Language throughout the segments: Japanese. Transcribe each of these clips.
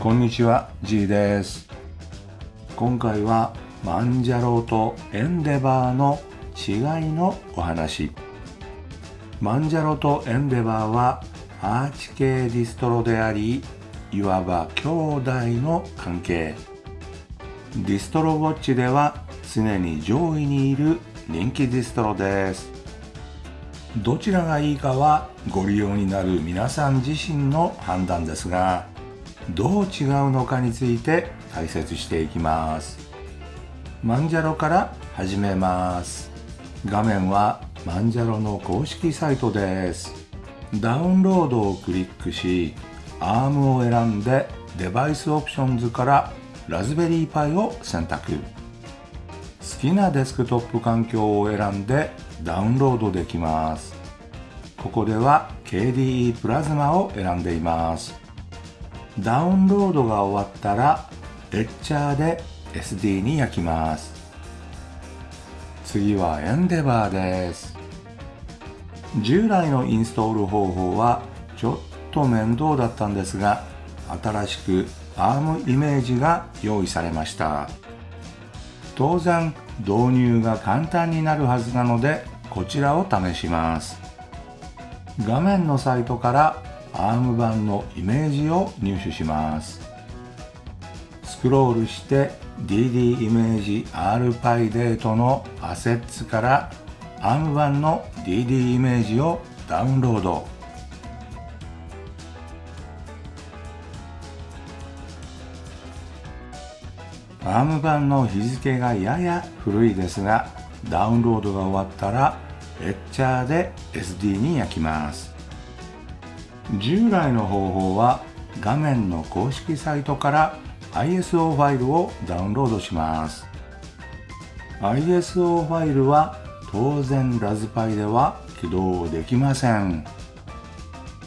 こんにちは G です。今回は Manjaro と Endeavour の違いのお話。 Manjaro と Endeavour は Arch 系ディストロでありいわば兄弟の関係。 DistroWatch では常に上位にいる人気ディストロです。どちらがいいかはご利用になる皆さん自身の判断ですがどう違うのかについて解説していきます。 Manjaro から始めます。画面は Manjaro の公式サイトです。ダウンロードをクリックし ARM を選んで device options からラズベリーパイを選択。好きなデスクトップ環境を選んでダウンロードできます。ここでは KDE プラズマを選んでいます。ダウンロードが終わったらレッチャーで SD に焼きます。次はエンデバーです。従来のインストール方法はちょっと面倒だったんですが新しく ARM イメージが用意されました。当然導入が簡単になるはずなのでこちらを試します。画面のサイトから ARM 版のイメージを入手します。スクロールして DD イメージ RPyDate のアセッツから ARM 版の DD イメージをダウンロード。ARM 版の日付がやや古いですがダウンロードが終わったらレッチャーで SD に焼きます。従来の方法は画面の公式サイトから ISO ファイルをダウンロードします。ISO ファイルは当然ラズパイでは起動できません。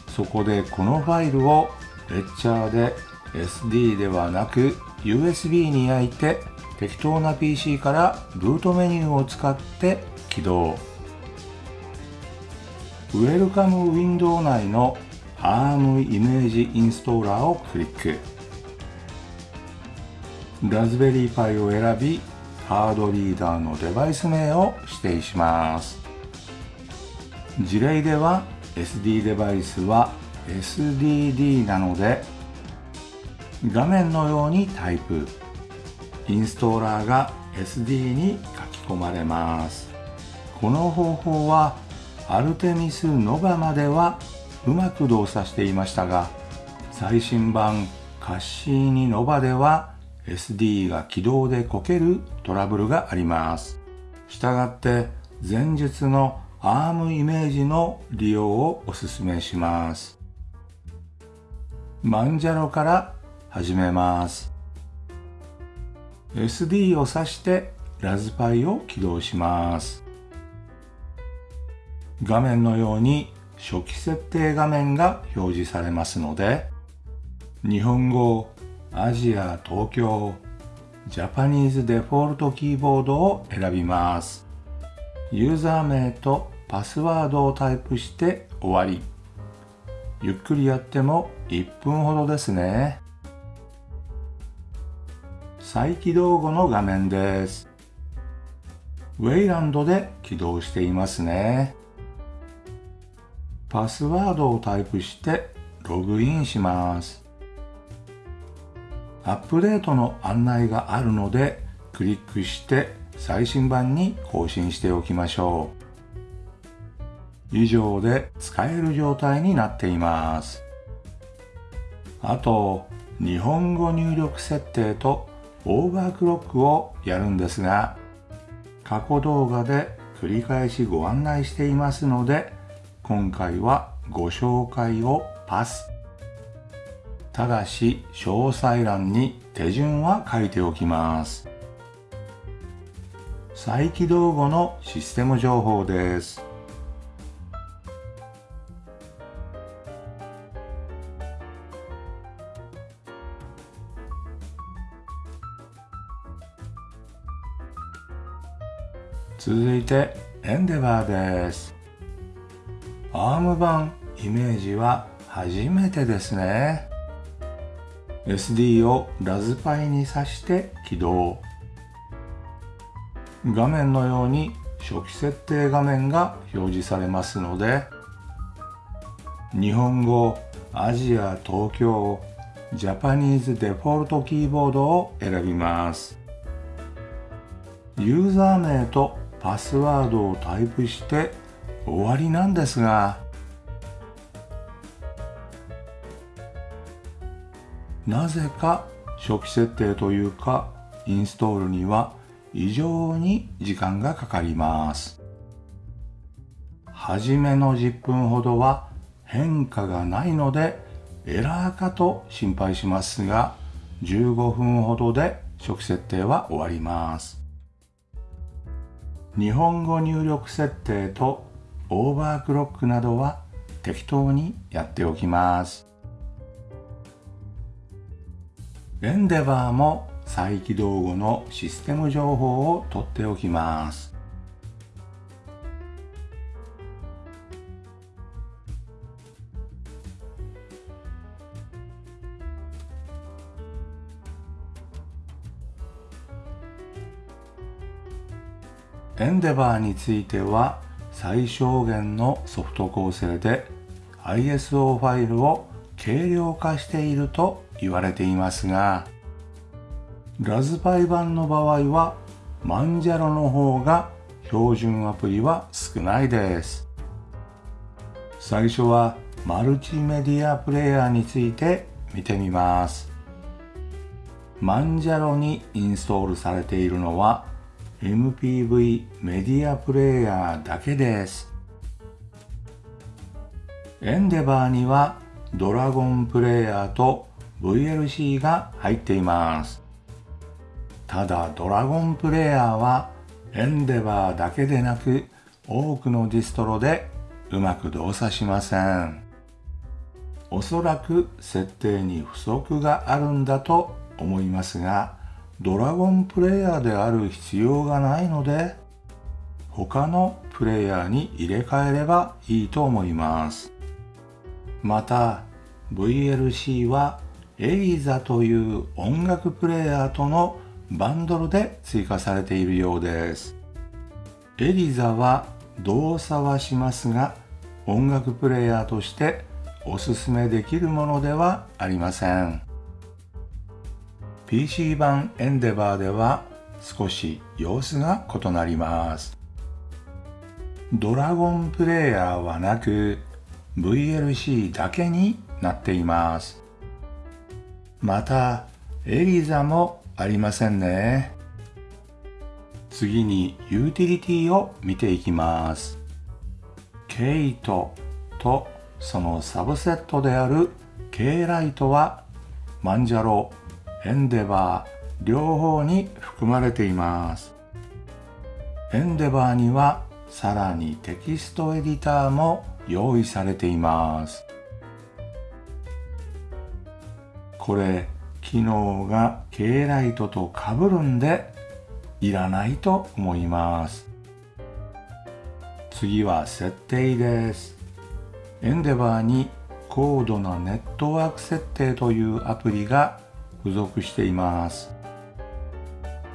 そこでこのファイルをレッチャーで SD ではなく USB に焼いて適当な PC からルートメニューを使って起動。ウェルカムウィンドウ内の ARM イメージインストーラーをクリック。ラズベリーパイを選びハードリーダーのデバイス名を指定します。事例では SD デバイスは SDD なので画面のようにタイプ。インストーラーが SD に書き込まれます。この方法はアルテミスノバまではうまく動作していましたが最新版カッシーニノバでは SD が起動でこけるトラブルがあります。したがって前述の ARM イメージの利用をお勧めします。マンジャロから始めます。SD を挿してラズパイを起動します。画面のように初期設定画面が表示されますので日本語アジア東京ジャパニーズデフォルトキーボードを選びます。ユーザー名とパスワードをタイプして終わり。ゆっくりやっても1分ほどですね。再起動後の画面です。ウェイランドで起動していますね。パスワードをタイプしてログインします。アップデートの案内があるのでクリックして最新版に更新しておきましょう。以上で使える状態になっています。あと日本語入力設定とオーバークロックをやるんですが過去動画で繰り返しご案内していますので今回はご紹介をパス。ただし詳細欄に手順は書いておきます。再起動後のシステム情報です。続いてエンデバーです。アーム版イメージは初めてですね。SD をラズパイに挿して起動。画面のように初期設定画面が表示されますので日本語アジア東京ジャパニーズデフォルトキーボードを選びます。ユーザー名とパスワードをタイプして終わりなんですが。なぜか初期設定というかインストールには異常に時間がかかります。初めの10分ほどは変化がないのでエラーかと心配しますが15分ほどで初期設定は終わります。日本語入力設定とオーバークロックなどは適当にやっておきますエンデバーも再起動後のシステム情報を取っておきます。エンデバーについては最小限のソフト構成で ISO ファイルを軽量化していると言われていますがラズパイ版の場合はマンジャロの方が標準アプリは少ないです。最初はマルチメディアプレイヤーについて見てみます。マンジャロにインストールされているのは MPV メディアプレイヤーだけですエンデバーにはドラゴンプレイヤーと VLC が入っています。ただドラゴンプレイヤーはエンデバーだけでなく多くのディストロでうまく動作しません。おそらく設定に不足があるんだと思いますがドラゴンプレイヤーである必要がないので他のプレイヤーに入れ替えればいいと思います。また VLC はエリザという音楽プレイヤーとのバンドルで追加されているようです。エリザは動作はしますが音楽プレイヤーとしておすすめできるものではありません。PC 版エンデバーでは少し様子が異なります。ドラゴンプレイヤーはなく VLC だけになっています。また、エリザもありませんね。次にユーティリティを見ていきます。ケイトとそのサブセットである K ライトはマンジャロ、エンデバー両方に含まれています。エンデバーにはさらにテキストエディターも用意されています。これ機能が K ライトと被るんでいらないと思います。次は設定です。エンデバーに高度なネットワーク設定というアプリが付属しています。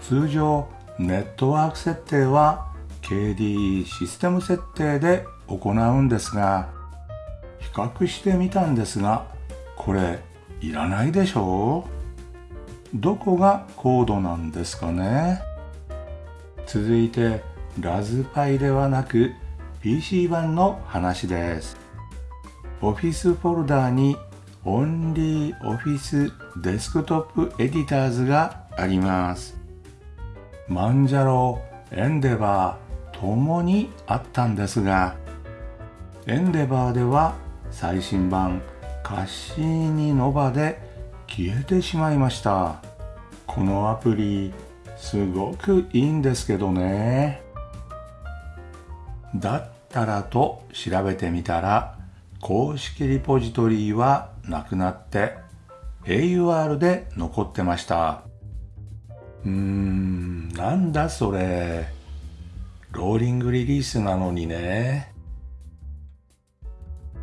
通常ネットワーク設定は KDE システム設定で行うんですが比較してみたんですがこれいらないでしょう？どこがコードなんですかね？続いてラズパイではなく PC 版の話です。Office フォルダにーに Only Office Desktop Editors があります。マンジャロ、エンデバーともにあったんですがエンデバーでは最新版カッシーニノバで消えてしまいました。このアプリすごくいいんですけどね。だったらと調べてみたら公式リポジトリはなくなって AUR で残ってました。うーんなんだそれ。ローリングリリースなのにね。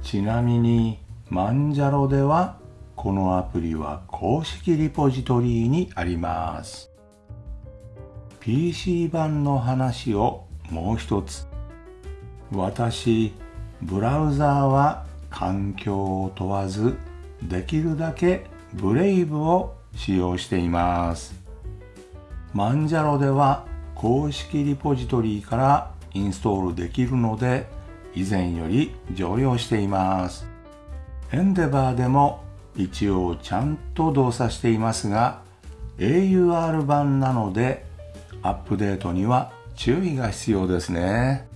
ちなみにマンジャロではこのアプリは公式リポジトリにあります。PC 版の話をもう一つ。私ブラウザーは環境を問わずできるだけブレイブを使用しています。マンジャロでは公式リポジトリからインストールできるので以前より常用しています。エンデバーでも一応ちゃんと動作していますが AUR 版なのでアップデートには注意が必要ですね。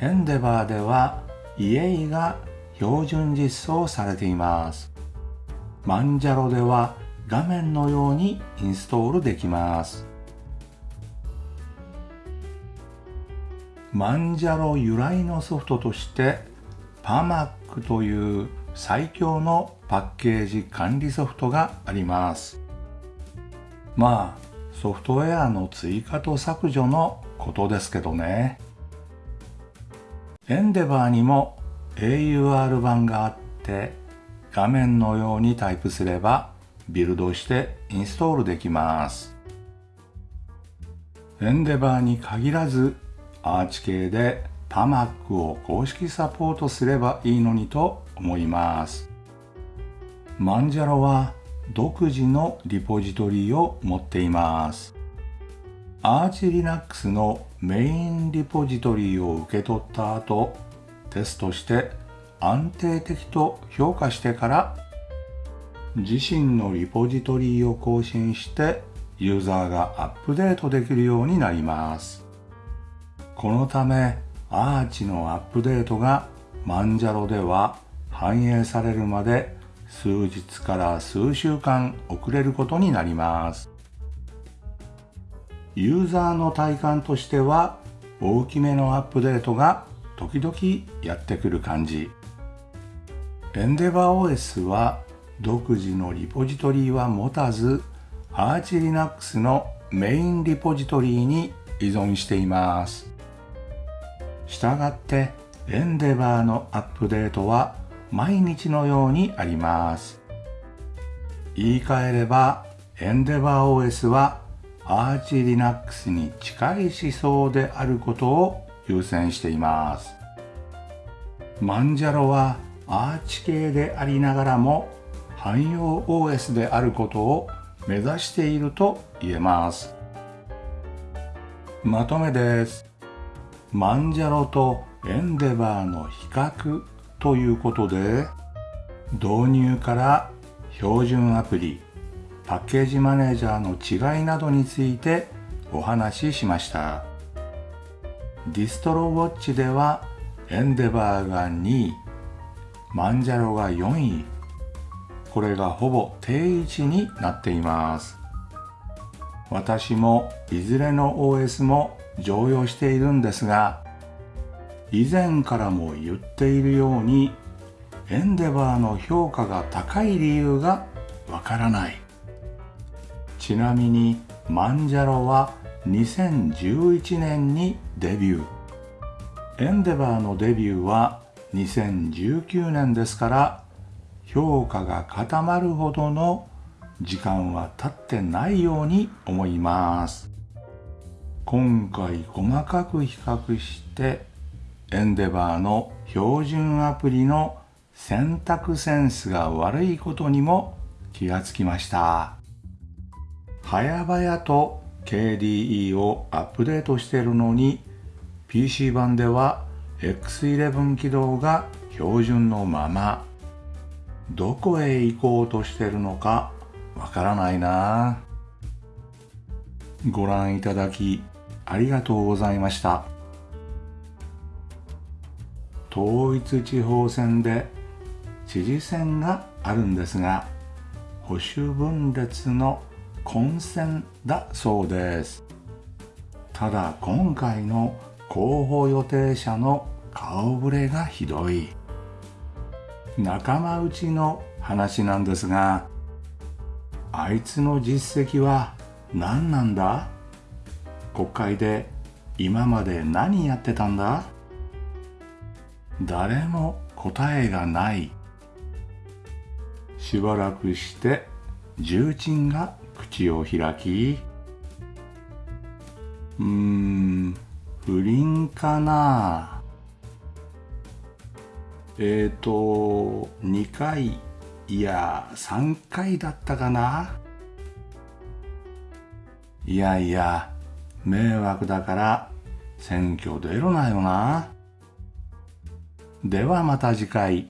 エンデバーでは EA が標準実装されています。マンジャロでは画面のようにインストールできます。マンジャロ由来のソフトとしてパマックという最強のパッケージ管理ソフトがあります。まあソフトウェアの追加と削除のことですけどね。エンデバーにも AUR 版があって画面のようにタイプすればビルドしてインストールできますエンデバーに限らずアーチ系でパマックを公式サポートすればいいのにと思います。マンジャロは独自のリポジトリを持っています。アーチ Linux のメインリポジトリを受け取った後、テストして安定的と評価してから自身のリポジトリを更新してユーザーがアップデートできるようになります。このためアーチのアップデートがマンジャロでは反映されるまで数日から数週間遅れることになりますユーザーの体感としては大きめのアップデートが時々やってくる感じ。エンデバー OS は独自のリポジトリは持たずアーチ Linux のメインリポジトリに依存しています。したがってエンデバーのアップデートは毎日のようにあります。言い換えればエンデバー OS はアーチ Linux に近い思想であることを優先しています。マンジャロはアーチ系でありながらも汎用 OS であることを目指していると言えます。まとめです。マンジャロとエンデバーの比較ということで導入から標準アプリパッケージマネージャーの違いなどについてお話ししました。ディストロウォッチではエンデバーが2位マンジャロが4位これがほぼ定位置になっています。私もいずれの OS も常用しているんですが以前からも言っているようにエンデバーの評価が高い理由がわからない。ちなみにマンジャロは2011年にデビュー。エンデバーのデビューは2019年ですから評価が固まるほどの時間は経ってないように思います。今回細かく比較してエンデバーの標準アプリの選択センスが悪いことにも気がつきました。早々と KDE をアップデートしているのに PC 版では X11 起動が標準のままどこへ行こうとしてるのかわからないなご覧いただきありがとうございました。統一地方選で知事選があるんですが、保守分裂の混戦だそうです。ただ今回の候補予定者の顔ぶれがひどい。仲間内の話なんですが、あいつの実績は何なんだ？国会で今まで何やってたんだ？誰も答えがないしばらくして重鎮が口を開きうーん不倫かな。えーと2回いや3回だったかな。いやいや迷惑だから選挙出るなよな。ではまた次回。